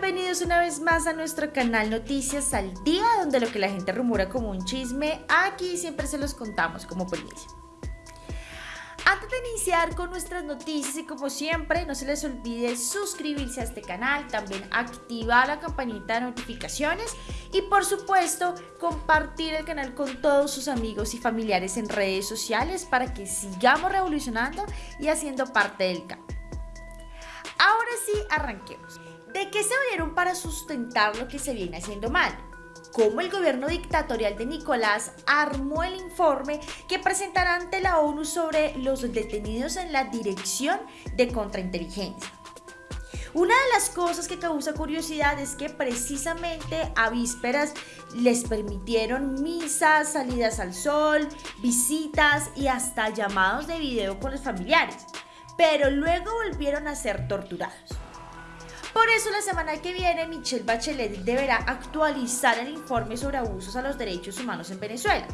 Bienvenidos una vez más a nuestro canal Noticias al Día, donde lo que la gente rumora como un chisme, aquí siempre se los contamos como primicia. Antes de iniciar con nuestras noticias y como siempre, no se les olvide suscribirse a este canal, también activar la campanita de notificaciones y por supuesto compartir el canal con todos sus amigos y familiares en redes sociales para que sigamos revolucionando y haciendo parte del cambio. Ahora sí, arranquemos. ¿De qué se valieron para sustentar lo que se viene haciendo mal? cómo el gobierno dictatorial de Nicolás armó el informe que presentará ante la ONU sobre los detenidos en la dirección de contrainteligencia. Una de las cosas que causa curiosidad es que precisamente a vísperas les permitieron misas, salidas al sol, visitas y hasta llamados de video con los familiares, pero luego volvieron a ser torturados. Por eso la semana que viene Michelle Bachelet deberá actualizar el informe sobre abusos a los derechos humanos en Venezuela.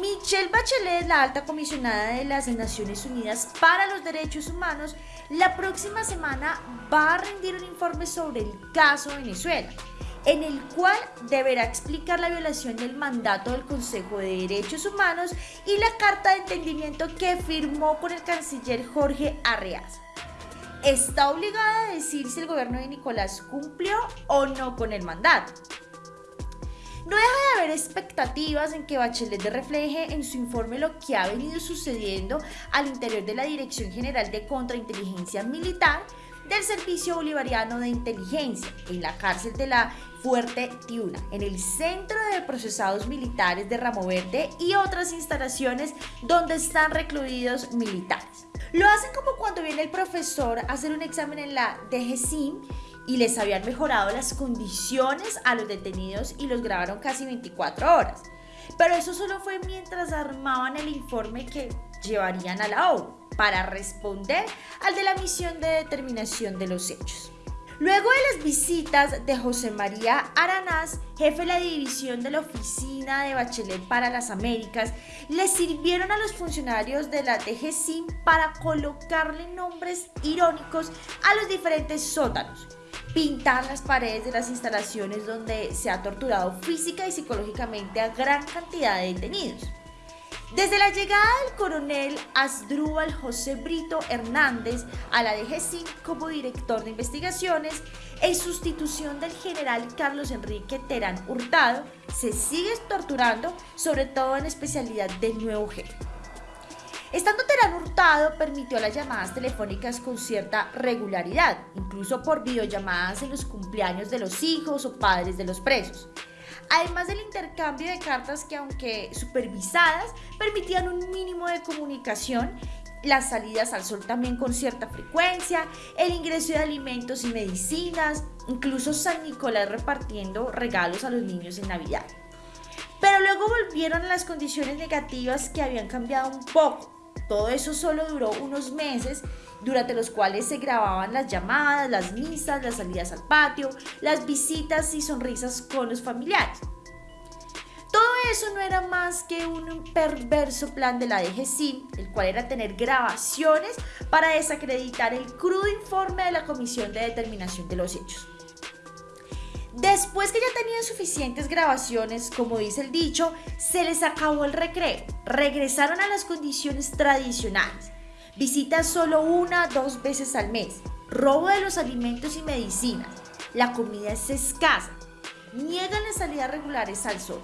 Michelle Bachelet, la alta comisionada de las Naciones Unidas para los Derechos Humanos, la próxima semana va a rendir un informe sobre el caso Venezuela, en el cual deberá explicar la violación del mandato del Consejo de Derechos Humanos y la carta de entendimiento que firmó con el canciller Jorge Arreaza está obligada a decir si el gobierno de Nicolás cumplió o no con el mandato. No deja de haber expectativas en que Bachelet refleje en su informe lo que ha venido sucediendo al interior de la Dirección General de Contrainteligencia Militar del Servicio Bolivariano de Inteligencia en la cárcel de la Fuerte Tiuna, en el Centro de Procesados Militares de Ramo Verde y otras instalaciones donde están recluidos militares. Lo hacen como cuando viene el profesor a hacer un examen en la DGCIM y les habían mejorado las condiciones a los detenidos y los grabaron casi 24 horas. Pero eso solo fue mientras armaban el informe que llevarían a la ONU para responder al de la misión de determinación de los hechos. Luego de las visitas de José María Aranaz, jefe de la división de la Oficina de Bachelet para las Américas, le sirvieron a los funcionarios de la DGCIM para colocarle nombres irónicos a los diferentes sótanos, pintar las paredes de las instalaciones donde se ha torturado física y psicológicamente a gran cantidad de detenidos. Desde la llegada del coronel Asdrúbal José Brito Hernández a la DGCIN como director de investigaciones, en sustitución del general Carlos Enrique Terán Hurtado, se sigue torturando, sobre todo en especialidad del nuevo jefe. Estando Terán Hurtado, permitió las llamadas telefónicas con cierta regularidad, incluso por videollamadas en los cumpleaños de los hijos o padres de los presos además del intercambio de cartas que aunque supervisadas permitían un mínimo de comunicación, las salidas al sol también con cierta frecuencia, el ingreso de alimentos y medicinas, incluso San Nicolás repartiendo regalos a los niños en Navidad. Pero luego volvieron las condiciones negativas que habían cambiado un poco. Todo eso solo duró unos meses durante los cuales se grababan las llamadas, las misas, las salidas al patio, las visitas y sonrisas con los familiares. Todo eso no era más que un perverso plan de la DGCIM, el cual era tener grabaciones para desacreditar el crudo informe de la Comisión de Determinación de los Hechos. Después que ya tenían suficientes grabaciones, como dice el dicho, se les acabó el recreo. Regresaron a las condiciones tradicionales Visita solo una dos veces al mes. Robo de los alimentos y medicinas. La comida es escasa. Niegan las salidas regulares al sol.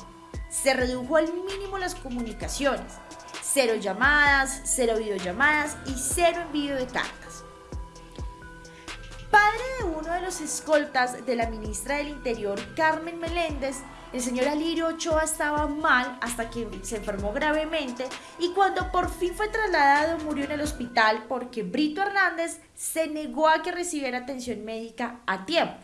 Se redujo al mínimo las comunicaciones. Cero llamadas, cero videollamadas y cero envío de cartas. Padre de uno de los escoltas de la ministra del Interior, Carmen Meléndez, el señor Alirio Ochoa estaba mal hasta que se enfermó gravemente y cuando por fin fue trasladado murió en el hospital porque Brito Hernández se negó a que recibiera atención médica a tiempo.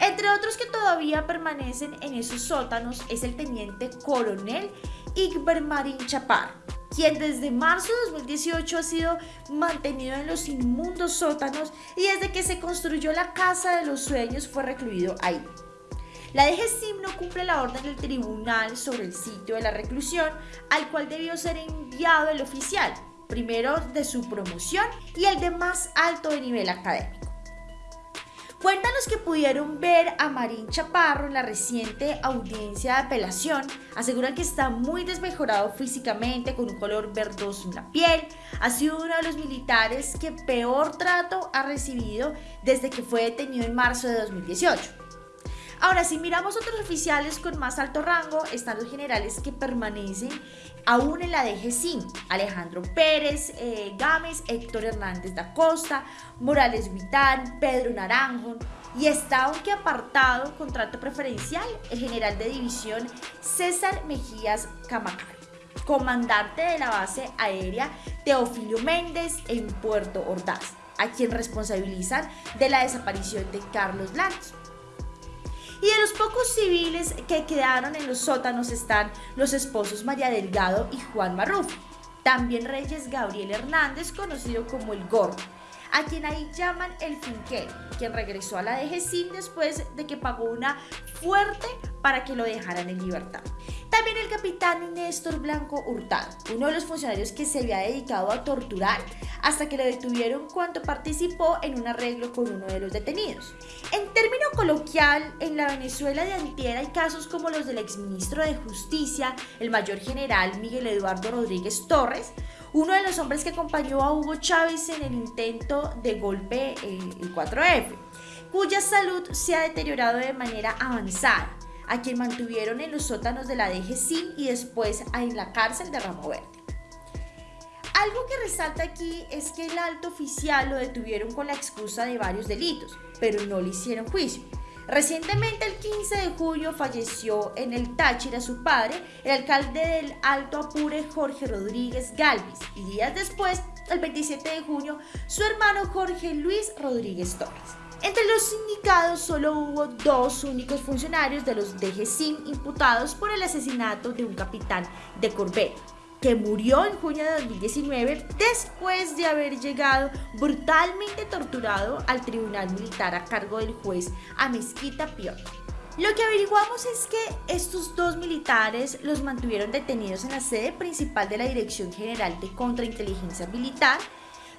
Entre otros que todavía permanecen en esos sótanos es el teniente coronel Igber Marín Chaparro, quien desde marzo de 2018 ha sido mantenido en los inmundos sótanos y desde que se construyó la Casa de los Sueños fue recluido ahí. La DGCIM no cumple la orden del tribunal sobre el sitio de la reclusión al cual debió ser enviado el oficial, primero de su promoción y el de más alto de nivel académico. Cuentan los que pudieron ver a Marín Chaparro en la reciente audiencia de apelación, aseguran que está muy desmejorado físicamente, con un color verdoso en la piel. Ha sido uno de los militares que peor trato ha recibido desde que fue detenido en marzo de 2018. Ahora, si miramos otros oficiales con más alto rango, están los generales que permanecen aún en la DGCIN, Alejandro Pérez, eh, Gámez, Héctor Hernández da Costa, Morales Huitán, Pedro Naranjo, y está aunque apartado contrato preferencial el general de división César Mejías Camacari, comandante de la base aérea Teofilio Méndez en Puerto Ordaz, a quien responsabilizan de la desaparición de Carlos Lanz. Y de los pocos civiles que quedaron en los sótanos están los esposos María Delgado y Juan Marrufo. También Reyes Gabriel Hernández, conocido como el Gordo, a quien ahí llaman el finquero, quien regresó a la DGCIN después de que pagó una fuerte para que lo dejaran en libertad. También el capitán Néstor Blanco Hurtado, uno de los funcionarios que se había dedicado a torturar hasta que lo detuvieron cuando participó en un arreglo con uno de los detenidos. En término coloquial, en la Venezuela de antier hay casos como los del exministro de Justicia, el mayor general Miguel Eduardo Rodríguez Torres, uno de los hombres que acompañó a Hugo Chávez en el intento de golpe eh, el 4F, cuya salud se ha deteriorado de manera avanzada, a quien mantuvieron en los sótanos de la DGCIN y después en la cárcel de Ramo Verde. Algo que resalta aquí es que el alto oficial lo detuvieron con la excusa de varios delitos, pero no le hicieron juicio. Recientemente, el 15 de julio, falleció en el Táchira su padre, el alcalde del Alto Apure, Jorge Rodríguez Galvis, y días después, el 27 de junio, su hermano Jorge Luis Rodríguez Torres. Entre los sindicados solo hubo dos únicos funcionarios de los DGCIN imputados por el asesinato de un capitán de corbeta que murió en junio de 2019 después de haber llegado brutalmente torturado al tribunal militar a cargo del juez Amezquita Pior. Lo que averiguamos es que estos dos militares los mantuvieron detenidos en la sede principal de la Dirección General de Contrainteligencia Militar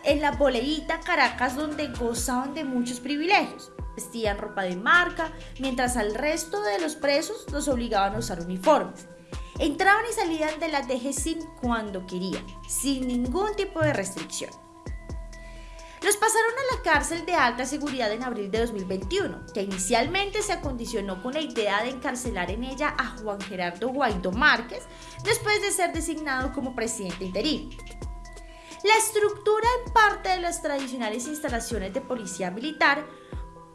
en la Boleíta Caracas donde gozaban de muchos privilegios. Vestían ropa de marca, mientras al resto de los presos los obligaban a usar uniformes. Entraban y salían de la DGCIN cuando querían, sin ningún tipo de restricción. Los pasaron a la cárcel de alta seguridad en abril de 2021, que inicialmente se acondicionó con la idea de encarcelar en ella a Juan Gerardo Guaidó Márquez después de ser designado como presidente interino. La estructura en parte de las tradicionales instalaciones de policía militar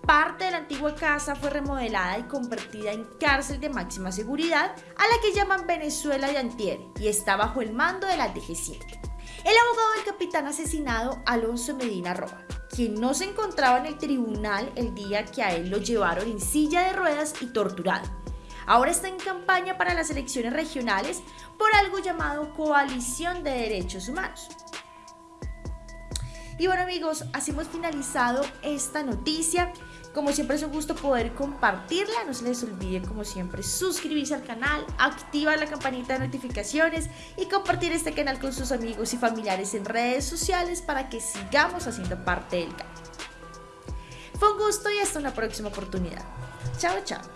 Parte de la antigua casa fue remodelada y convertida en cárcel de máxima seguridad a la que llaman Venezuela de Antier y está bajo el mando de la DG7. El abogado del capitán asesinado Alonso Medina Roa, quien no se encontraba en el tribunal el día que a él lo llevaron en silla de ruedas y torturado. Ahora está en campaña para las elecciones regionales por algo llamado Coalición de Derechos Humanos. Y bueno amigos, así hemos finalizado esta noticia. Como siempre es un gusto poder compartirla. No se les olvide como siempre suscribirse al canal, activar la campanita de notificaciones y compartir este canal con sus amigos y familiares en redes sociales para que sigamos haciendo parte del canal. Fue un gusto y hasta una próxima oportunidad. Chao, chao.